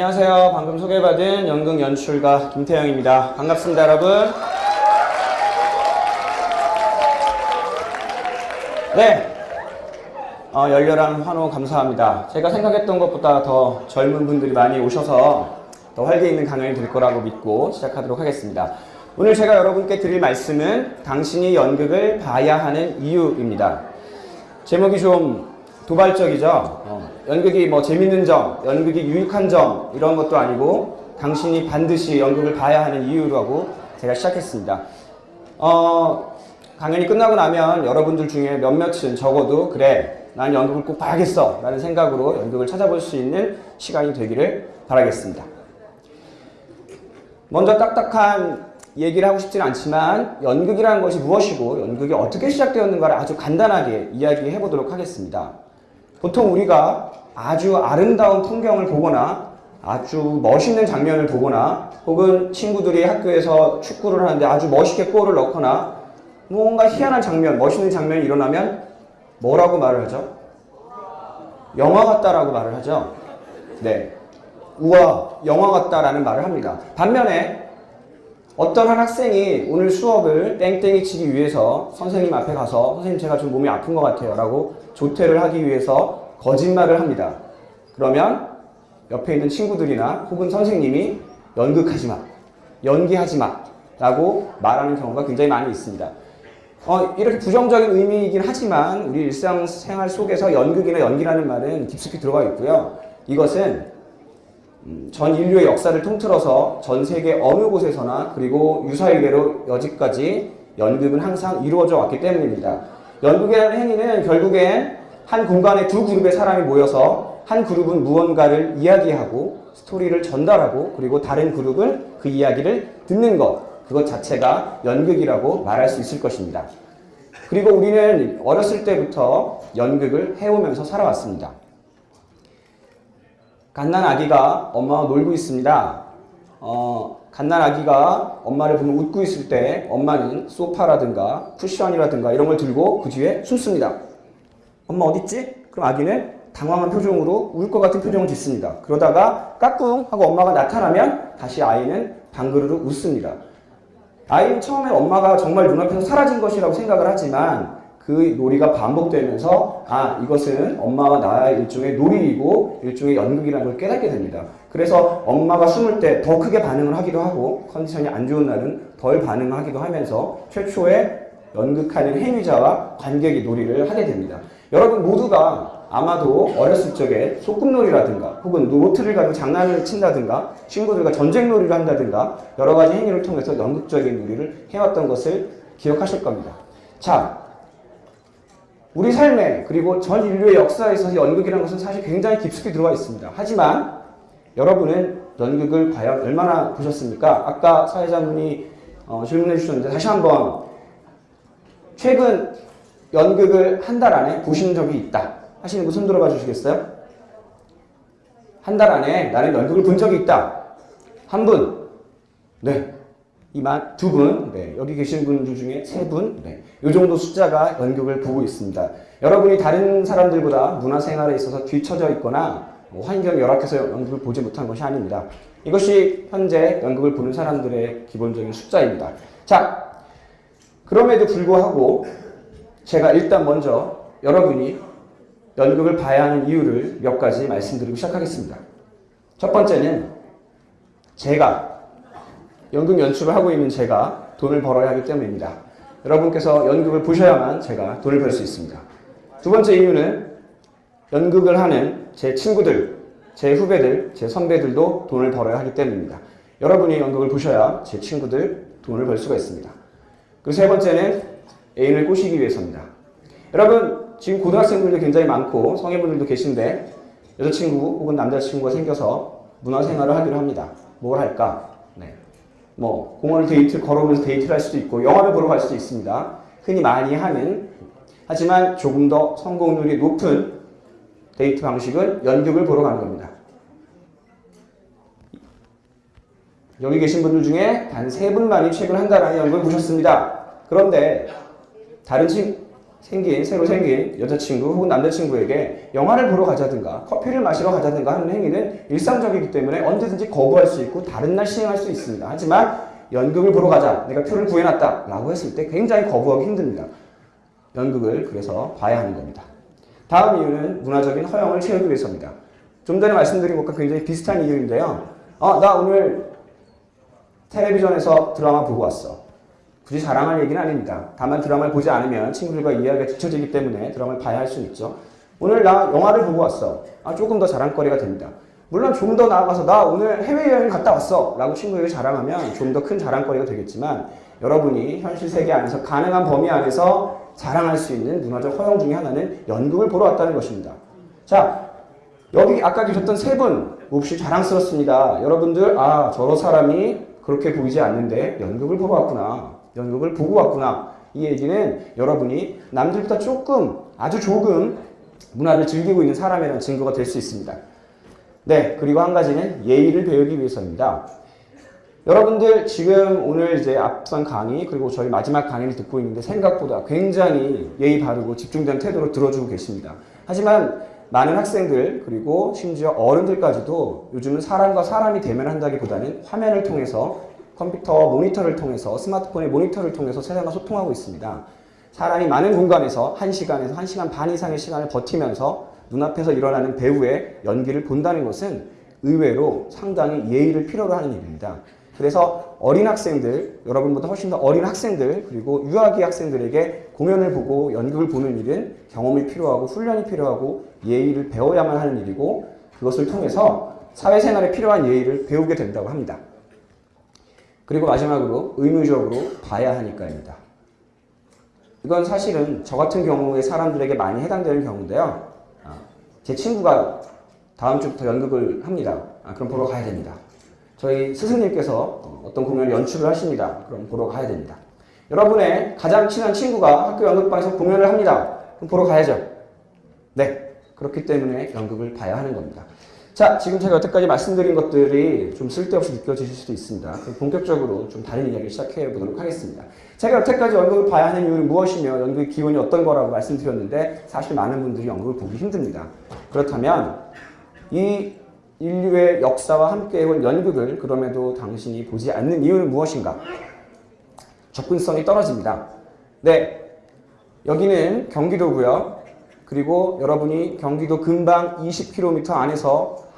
네, 안녕하세요. 방금 소개받은 연극 연출가 김태영입니다. 반갑습니다, 여러분. 네, 어, 열렬한 환호 감사합니다. 제가 생각했던 것보다 더 젊은 분들이 많이 오셔서 더 활기 있는 강연이 될 거라고 믿고 시작하도록 하겠습니다. 오늘 제가 여러분께 드릴 말씀은 당신이 연극을 봐야 하는 이유입니다. 제목이 좀 도발적이죠. 어, 연극이 뭐 재밌는 점, 연극이 유익한 점 이런 것도 아니고 당신이 반드시 연극을 봐야 하는 이유라고 제가 시작했습니다. 어, 강연이 끝나고 나면 여러분들 중에 몇몇은 적어도 그래 난 연극을 꼭 봐야겠어 라는 생각으로 연극을 찾아볼 수 있는 시간이 되기를 바라겠습니다. 먼저 딱딱한 얘기를 하고 싶지는 않지만 연극이라는 것이 무엇이고 연극이 어떻게 시작되었는가를 아주 간단하게 이야기해 보도록 하겠습니다. 보통 우리가 아주 아름다운 풍경을 보거나 아주 멋있는 장면을 보거나 혹은 친구들이 학교에서 축구를 하는데 아주 멋있게 골을 넣거나 뭔가 희한한 장면, 멋있는 장면이 일어나면 뭐라고 말을 하죠? 영화 같다라고 말을 하죠. 네. 우와, 영화 같다라는 말을 합니다. 반면에 어떤 한 학생이 오늘 수업을 땡땡이 치기 위해서 선생님 앞에 가서 선생님 제가 좀 몸이 아픈 것 같아요 라고 조퇴를 하기 위해서 거짓말을 합니다. 그러면 옆에 있는 친구들이나 혹은 선생님이 연극하지 마, 연기하지 마 라고 말하는 경우가 굉장히 많이 있습니다. 어, 이렇게 부정적인 의미이긴 하지만 우리 일상생활 속에서 연극이나 연기라는 말은 깊숙이 들어가 있고요. 이것은 음, 전 인류의 역사를 통틀어서 전 세계 어느 곳에서나 그리고 유사일계로 여지까지 연극은 항상 이루어져 왔기 때문입니다. 연극이라는 행위는 결국엔 한 공간에 두 그룹의 사람이 모여서 한 그룹은 무언가를 이야기하고 스토리를 전달하고 그리고 다른 그룹은 그 이야기를 듣는 것 그것 자체가 연극이라고 말할 수 있을 것입니다. 그리고 우리는 어렸을 때부터 연극을 해오면서 살아왔습니다. 갓난 아기가 엄마와 놀고 있습니다. 어, 갓난 아기가 엄마를 보면 웃고 있을 때 엄마는 소파라든가 쿠션이라든가 이런 걸 들고 그 뒤에 숨습니다. 엄마 어딨지? 그럼 아기는 당황한 표정으로 울 것 같은 표정을 짓습니다. 그러다가 까꿍 하고 엄마가 나타나면 다시 아이는 방그르르 웃습니다. 아이는 처음에 엄마가 정말 눈앞에서 사라진 것이라고 생각을 하지만 그 놀이가 반복되면서 아 이것은 엄마와 나의 일종의 놀이이고 일종의 연극이라는 걸 깨닫게 됩니다. 그래서 엄마가 숨을 때 더 크게 반응을 하기도 하고 컨디션이 안 좋은 날은 덜 반응하기도 하면서 최초의 연극하는 행위자와 관객이 놀이를 하게 됩니다. 여러분 모두가 아마도 어렸을 적에 소꿉놀이라든가 혹은 노트를 가지고 장난을 친다든가 친구들과 전쟁놀이를 한다든가 여러 가지 행위를 통해서 연극적인 놀이를 해왔던 것을 기억하실 겁니다. 자, 우리 삶에 그리고 전 인류의 역사에서 연극이라는 것은 사실 굉장히 깊숙이 들어가 있습니다. 하지만 여러분은 연극을 과연 얼마나 보셨습니까? 아까 사회자분이 어, 질문해 주셨는데 다시 한번 최근 연극을 한 달 안에 보신 적이 있다 하시는 분 손 들어 봐 주시겠어요? 한 달 안에 나는 연극을 본 적이 있다. 한 분. 네. 이만 두 분, 네, 여기 계신 분들 중에 세 분, 네, 이 정도 숫자가 연극을 보고 있습니다. 여러분이 다른 사람들보다 문화생활에 있어서 뒤처져 있거나 뭐 환경이 열악해서 연극을 보지 못한 것이 아닙니다. 이것이 현재 연극을 보는 사람들의 기본적인 숫자입니다. 자, 그럼에도 불구하고 제가 일단 먼저 여러분이 연극을 봐야 하는 이유를 몇 가지 말씀드리고 시작하겠습니다. 첫 번째는 제가 연극 연출을 하고 있는 제가 돈을 벌어야 하기 때문입니다. 여러분께서 연극을 보셔야만 제가 돈을 벌 수 있습니다. 두 번째 이유는 연극을 하는 제 친구들, 제 후배들, 제 선배들도 돈을 벌어야 하기 때문입니다. 여러분이 연극을 보셔야 제 친구들 돈을 벌 수가 있습니다. 그리고 세 번째는 애인을 꼬시기 위해서입니다. 여러분 지금 고등학생들도 굉장히 많고 성인분들도 계신데 여자친구 혹은 남자친구가 생겨서 문화생활을 하기로 합니다. 뭘 할까? 네. 뭐 공원을 데이트 걸어오면서 데이트를 할 수도 있고 영화를 보러 갈 수도 있습니다. 흔히 많이 하는 하지만 조금 더 성공률이 높은 데이트 방식은 연극을 보러 가는 겁니다. 여기 계신 분들 중에 단 세 분만이 최근 한 달 안에 연극을 보셨습니다. 그런데 다른 친 생긴 새로 생긴 여자친구 혹은 남자친구에게 영화를 보러 가자든가 커피를 마시러 가자든가 하는 행위는 일상적이기 때문에 언제든지 거부할 수 있고 다른 날 시행할 수 있습니다. 하지만 연극을 보러 가자 내가 표를 구해놨다 라고 했을 때 굉장히 거부하기 힘듭니다. 연극을 그래서 봐야 하는 겁니다. 다음 이유는 문화적인 허영을 채우기 위해서입니다. 좀 전에 말씀드린 것과 굉장히 비슷한 이유인데요. 어, 나 오늘 텔레비전에서 드라마 보고 왔어. 굳이 자랑할 얘기는 아닙니다. 다만 드라마를 보지 않으면 친구들과 이해하기가 뒤처지기 때문에 드라마를 봐야 할 수는 있죠. 오늘 나 영화를 보고 왔어. 아, 조금 더 자랑거리가 됩니다. 물론 좀 더 나아가서 나 오늘 해외여행 갔다 왔어 라고 친구에게 자랑하면 좀 더 큰 자랑거리가 되겠지만 여러분이 현실 세계 안에서 가능한 범위 안에서 자랑할 수 있는 문화적 허용 중에 하나는 연극을 보러 왔다는 것입니다. 자, 여기 아까 계셨던 세 분 몹시 자랑스럽습니다. 여러분들 아 저런 사람이 그렇게 보이지 않는데 연극을 보러 왔구나. 연극을 보고 왔구나. 이 얘기는 여러분이 남들보다 조금 아주 조금 문화를 즐기고 있는 사람이라는 증거가 될 수 있습니다. 네, 그리고 한 가지는 예의를 배우기 위해서입니다. 여러분들 지금 오늘 이제 앞선 강의 그리고 저희 마지막 강의를 듣고 있는데 생각보다 굉장히 예의 바르고 집중된 태도로 들어주고 계십니다. 하지만 많은 학생들 그리고 심지어 어른들까지도 요즘은 사람과 사람이 대면한다기보다는 화면을 통해서 컴퓨터 모니터를 통해서 스마트폰의 모니터를 통해서 세상과 소통하고 있습니다. 사람이 많은 공간에서 1시간에서 1시간 반 이상의 시간을 버티면서 눈앞에서 일어나는 배우의 연기를 본다는 것은 의외로 상당히 예의를 필요로 하는 일입니다. 그래서 어린 학생들, 여러분보다 훨씬 더 어린 학생들, 그리고 유아기 학생들에게 공연을 보고 연극을 보는 일은 경험이 필요하고 훈련이 필요하고 예의를 배워야만 하는 일이고 그것을 통해서 사회생활에 필요한 예의를 배우게 된다고 합니다. 그리고 마지막으로 의무적으로 봐야 하니까입니다. 이건 사실은 저 같은 경우의 사람들에게 많이 해당되는 경우인데요. 아, 제 친구가 다음 주부터 연극을 합니다. 아, 그럼 보러 가야 됩니다. 저희 스승님께서 어떤 공연을 연출을 하십니다. 그럼 보러 가야 됩니다. 여러분의 가장 친한 친구가 학교 연극방에서 공연을 합니다. 그럼 보러 가야죠. 네. 그렇기 때문에 연극을 봐야 하는 겁니다. 자, 지금 제가 여태까지 말씀드린 것들이 좀 쓸데없이 느껴지실 수도 있습니다. 본격적으로 좀 다른 이야기를 시작해 보도록 하겠습니다. 제가 여태까지 연극을 봐야 하는 이유는 무엇이며 연극의 기원이 어떤 거라고 말씀드렸는데 사실 많은 분들이 연극을 보기 힘듭니다. 그렇다면 이 인류의 역사와 함께 해온 연극을 그럼에도 당신이 보지 않는 이유는 무엇인가? 접근성이 떨어집니다. 네, 여기는 경기도고요. 그리고 여러분이 경기도 근방 20km 안에서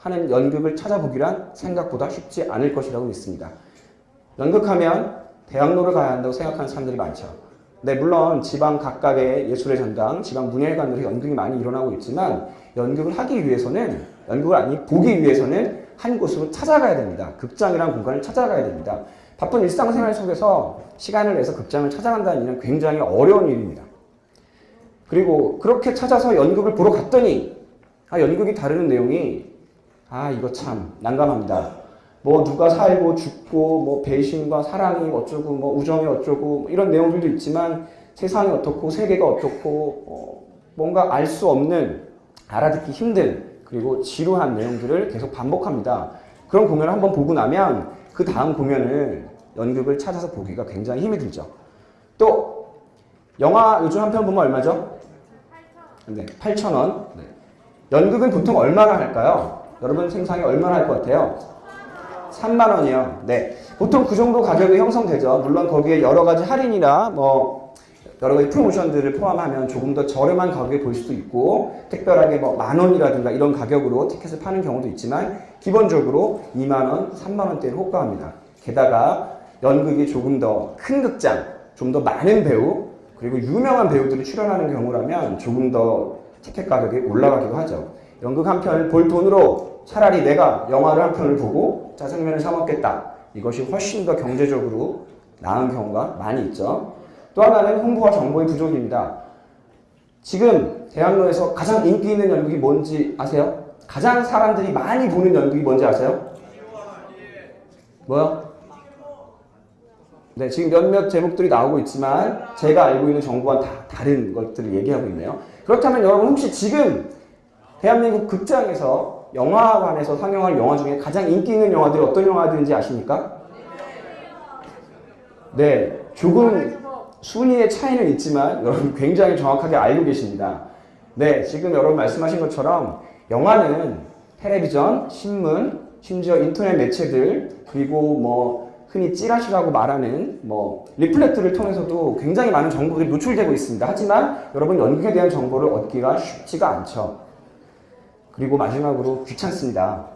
하는 연극을 찾아보기란 생각보다 쉽지 않을 것이라고 믿습니다. 연극하면 대학로를 가야 한다고 생각하는 사람들이 많죠. 네, 물론 지방 각각의 예술의 전당, 지방 문예관으로 연극이 많이 일어나고 있지만 연극을 하기 위해서는 연극을 아니 보기 위해서는 한 곳으로 찾아가야 됩니다. 극장이라는 공간을 찾아가야 됩니다. 바쁜 일상생활 속에서 시간을 내서 극장을 찾아간다는 일은 굉장히 어려운 일입니다. 그리고 그렇게 찾아서 연극을 보러 갔더니 아 연극이 다루는 내용이 아 이거 참 난감합니다. 뭐 누가 살고 죽고 뭐 배신과 사랑이 어쩌고 뭐 우정이 어쩌고 뭐 이런 내용들도 있지만 세상이 어떻고 세계가 어떻고 어 뭔가 알 수 없는 알아듣기 힘든 그리고 지루한 내용들을 계속 반복합니다. 그런 공연을 한번 보고 나면 그 다음 공연을 연극을 찾아서 보기가 굉장히 힘이 들죠. 또 영화 요즘 한 편 보면 얼마죠? 네, 8,000원. 네. 연극은 보통 얼마나 할까요? 여러분 생상이 얼마나 할 것 같아요? 3만 원이요. 네. 보통 그 정도 가격이 형성되죠. 물론 거기에 여러 가지 할인이나 뭐 여러 가지 프로모션들을 포함하면 조금 더 저렴한 가격에 볼 수도 있고 특별하게 뭐 만 원이라든가 이런 가격으로 티켓을 파는 경우도 있지만 기본적으로 2만 원, 3만 원대를 호가합니다. 게다가 연극이 조금 더 큰 극장, 좀 더 많은 배우 그리고 유명한 배우들이 출연하는 경우라면 조금 더 티켓 가격이 올라가기도 하죠. 연극 한 편을 볼 돈으로 차라리 내가 영화를 한 편을 보고 짜장면을 사 먹겠다. 이것이 훨씬 더 경제적으로 나은 경우가 많이 있죠. 또 하나는 홍보와 정보의 부족입니다. 지금 대학로에서 가장 인기 있는 연극이 뭔지 아세요? 가장 사람들이 많이 보는 연극이 뭔지 아세요? 뭐요? 네, 지금 몇몇 제목들이 나오고 있지만 제가 알고 있는 정보와는 다 다른 것들을 얘기하고 있네요. 그렇다면 여러분 혹시 지금 대한민국 극장에서 영화관에서 상영할 영화 중에 가장 인기 있는 영화들이 어떤 영화들인지 아십니까? 네, 조금 순위의 차이는 있지만 여러분 굉장히 정확하게 알고 계십니다. 네, 지금 여러분 말씀하신 것처럼 영화는 텔레비전, 신문, 심지어 인터넷 매체들 그리고 뭐 흔히 찌라시라고 말하는 뭐 리플렉트를 통해서도 굉장히 많은 정보들이 노출되고 있습니다. 하지만 여러분 연극에 대한 정보를 얻기가 쉽지가 않죠. 그리고 마지막으로 귀찮습니다.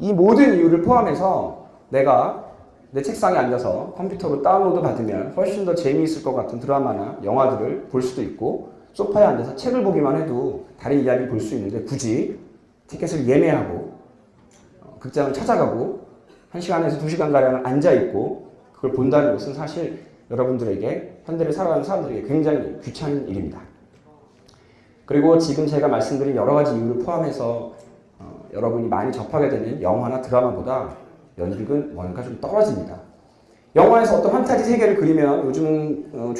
이 모든 이유를 포함해서 내가 내 책상에 앉아서 컴퓨터로 다운로드 받으면 훨씬 더 재미있을 것 같은 드라마나 영화들을 볼 수도 있고 소파에 앉아서 책을 보기만 해도 다른 이야기 볼수 있는데 굳이 티켓을 예매하고 어, 극장을 찾아가고 1시간에서 2시간 가량을 앉아 있고 그걸 본다는 것은 사실 여러분들에게 현대를 살아가는 사람들에게 굉장히 귀찮은 일입니다. 그리고 지금 제가 말씀드린 여러 가지 이유를 포함해서 어, 여러분이 많이 접하게 되는 영화나 드라마보다 연극은 뭔가 좀 떨어집니다. 영화에서 어떤 판타지 세계를 그리면 요즘 어,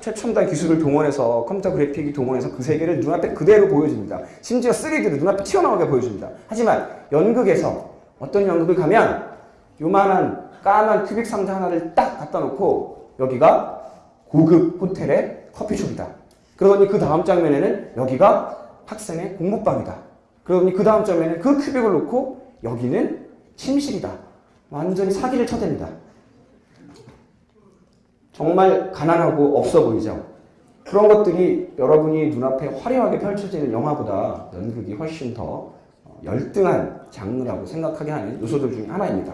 최첨단 기술을 동원해서 컴퓨터 그래픽이 동원해서 그 세계를 눈앞에 그대로 보여줍니다. 심지어 3D로 눈앞에 튀어나오게 보여줍니다. 하지만 연극에서 어떤 연극을 가면 요만한 까만 큐빅 상자 하나를 딱 갖다 놓고 여기가 고급 호텔의 커피숍이다. 그러더니 그 다음 장면에는 여기가 학생의 공부방이다. 그러더니 그 다음 장면에는 그 큐빅을 놓고 여기는 침실이다. 완전히 사기를 쳐댑니다. 정말 가난하고 없어 보이죠? 그런 것들이 여러분이 눈앞에 화려하게 펼쳐지는 영화보다 연극이 훨씬 더 열등한 장르라고 생각하게 하는 요소들 중에 하나입니다.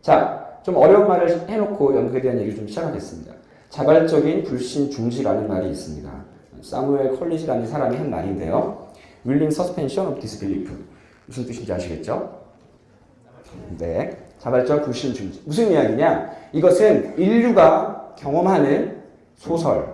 자, 좀 어려운 말을 해놓고 연극에 대한 얘기를 좀 시작하겠습니다. 자발적인 불신 중지라는 말이 있습니다. 사무엘 컬리지라는 사람이 한 말인데요. Willing suspension of disbelief. 무슨 뜻인지 아시겠죠? 네. 자발적 불신 중지. 무슨 이야기냐? 이것은 인류가 경험하는 소설,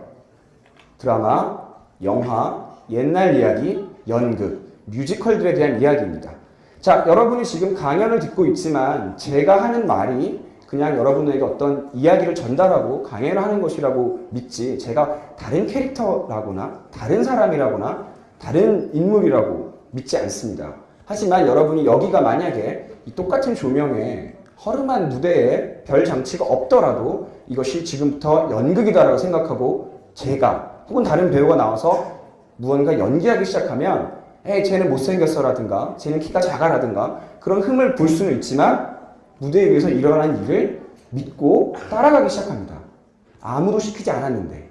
드라마, 영화, 옛날 이야기, 연극, 뮤지컬들에 대한 이야기입니다. 자, 여러분이 지금 강연을 듣고 있지만 제가 하는 말이 그냥 여러분에게 어떤 이야기를 전달하고 강연을 하는 것이라고 믿지 제가 다른 캐릭터라거나 다른 사람이라거나 다른 인물이라고 믿지 않습니다. 하지만 여러분이 여기가 만약에 이 똑같은 조명에 허름한 무대에 별 장치가 없더라도 이것이 지금부터 연극이다라고 생각하고 제가 혹은 다른 배우가 나와서 무언가 연기하기 시작하면 에이 쟤는 못생겼어라든가 쟤는 키가 작아라든가 그런 흠을 볼 수는 있지만 무대 위에서 일어난 일을 믿고 따라가기 시작합니다. 아무도 시키지 않았는데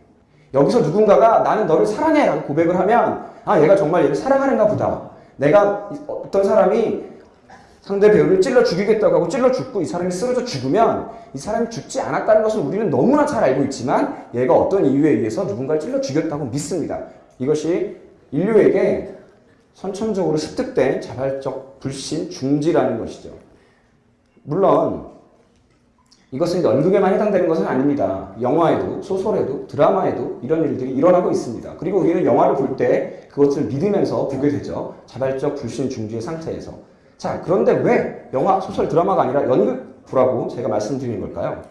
여기서 누군가가 나는 너를 사랑해 라고 고백을 하면 아 얘가 정말 얘를 사랑하는가 보다. 내가 어떤 사람이 상대 배우를 찔러 죽이겠다고 하고 찔러 죽고 이 사람이 쓰러져 죽으면 이 사람이 죽지 않았다는 것을 우리는 너무나 잘 알고 있지만 얘가 어떤 이유에 의해서 누군가를 찔러 죽였다고 믿습니다. 이것이 인류에게 선천적으로 습득된 자발적 불신 중지라는 것이죠. 물론 이것은 연극에만 해당되는 것은 아닙니다. 영화에도 소설에도 드라마에도 이런 일들이 일어나고 있습니다. 그리고 우리는 영화를 볼 때 그것을 믿으면서 보게 되죠. 자발적 불신 중지의 상태에서. 자, 그런데 왜 영화, 소설, 드라마가 아니라 연극 보라고 제가 말씀드리는 걸까요?